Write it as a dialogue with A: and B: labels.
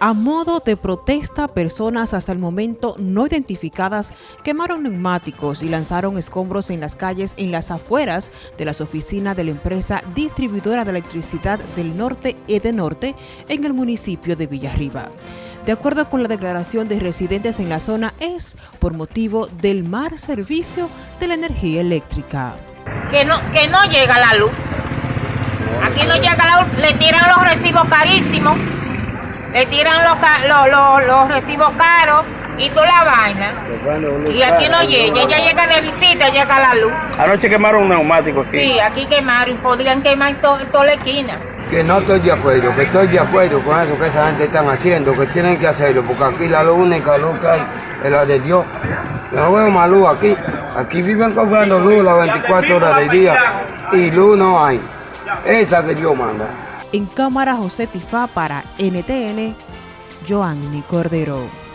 A: A modo de protesta, personas hasta el momento no identificadas quemaron neumáticos y lanzaron escombros en las calles en las afueras de las oficinas de la empresa distribuidora de electricidad del norte Edenorte en el municipio de Villarriba. De acuerdo con la declaración de residentes en la zona, es por motivo del mal servicio de la energía eléctrica.
B: Que no, que no llega la luz. Aquí no llega la luz, le tiran los recibos carísimos le tiran los, los, recibos caros y toda la vaina. Y aquí no llega, ya llega de visita, llega la luz.
C: Anoche quemaron un neumático aquí.
B: Sí, aquí quemaron, podrían quemar toda la esquina.
D: Que no estoy de acuerdo, que estoy de acuerdo con eso que esa gente están haciendo, que tienen que hacerlo, porque aquí la única luz que hay es la de Dios. Yo no veo más luz aquí. Aquí viven cobrando luz las 24 horas del día y luz no hay. Esa que Dios manda.
A: En cámara José Tifá para NTN, Joanny Cordero.